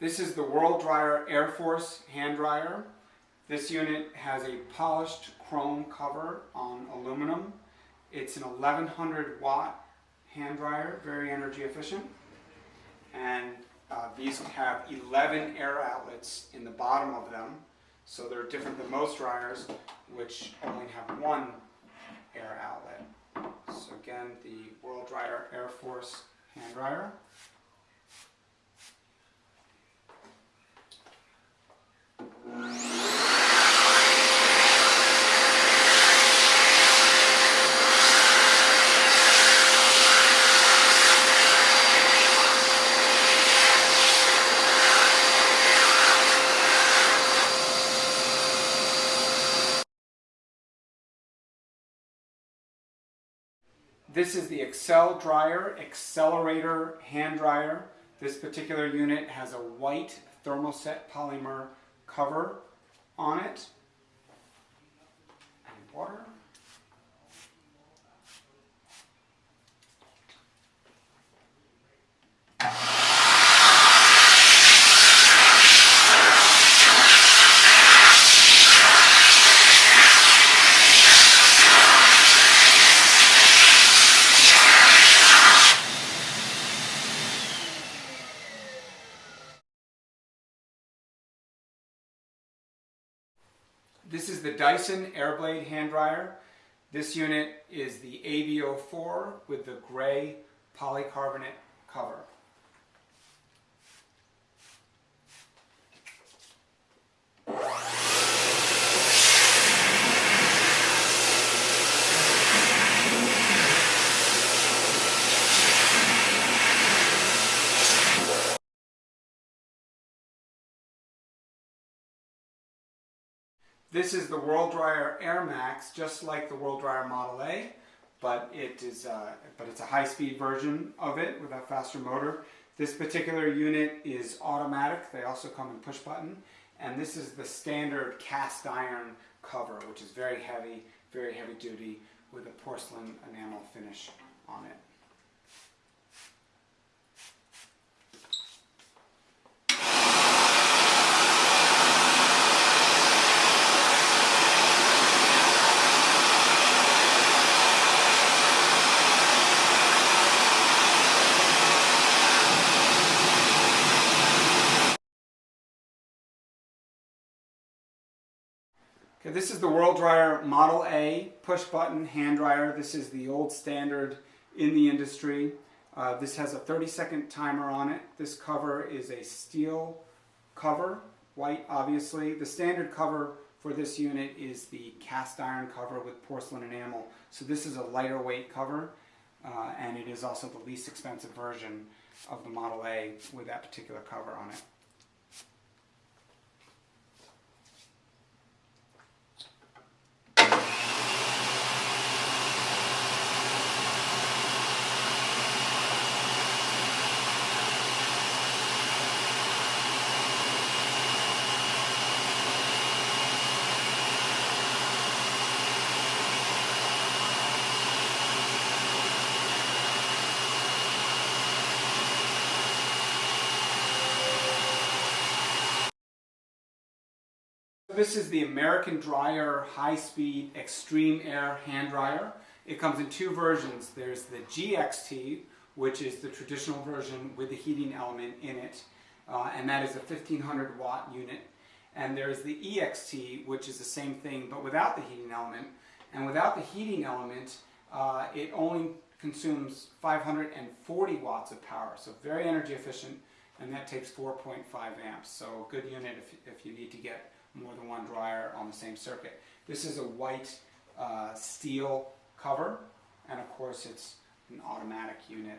This is the World Dryer Air Force hand dryer. This unit has a polished chrome cover on aluminum. It's an 1100 watt hand dryer, very energy efficient. And uh, these have 11 air outlets in the bottom of them. So they're different than most dryers, which only have one air outlet. So again, the World Dryer Air Force hand dryer. This is the Excel Dryer XLERATOR Hand Dryer. This particular unit has a white thermoset polymer cover on it. And water. This is the Dyson Airblade hand dryer. This unit is the AB04 with the gray polycarbonate cover. This is the World Dryer Air Max, just like the World Dryer Model A, but it is uh, but it's a high-speed version of it with a faster motor. This particular unit is automatic. They also come in push button, and this is the standard cast iron cover, which is very heavy, very heavy duty, with a porcelain enamel finish on it. This is the World Dryer Model A push button hand dryer. This is the old standard in the industry. Uh, this has a 30 second timer on it. This cover is a steel cover, white obviously. The standard cover for this unit is the cast iron cover with porcelain enamel. So this is a lighter weight cover uh, and it is also the least expensive version of the Model A with that particular cover on it. This is the American Dryer High Speed Extreme Air Hand Dryer. It comes in two versions. There's the GXT, which is the traditional version with the heating element in it, uh, and that is a 1500 watt unit. And there's the EXT, which is the same thing but without the heating element. And without the heating element, uh, it only consumes 540 watts of power, so very energy efficient, and that takes 4.5 amps. So good unit if, if you need to get more than one dryer on the same circuit. This is a white uh, steel cover, and of course it's an automatic unit.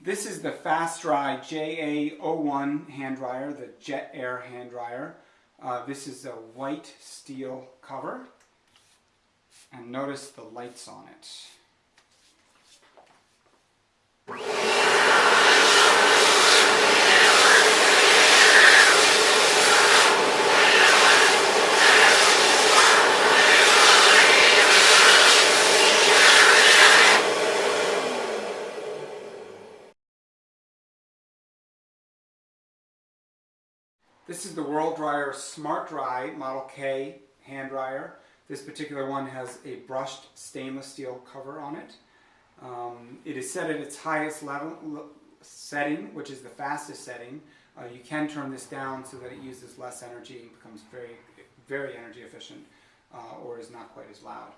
This is the Fast Dry JA01 hand dryer, the Jet Air hand dryer. Uh, this is a white steel cover. And notice the lights on it. This is the World Dryer Smart Dry Model K hand dryer. This particular one has a brushed stainless steel cover on it. Um, it is set at its highest level setting, which is the fastest setting. Uh, you can turn this down so that it uses less energy and becomes very, very energy efficient uh, or is not quite as loud.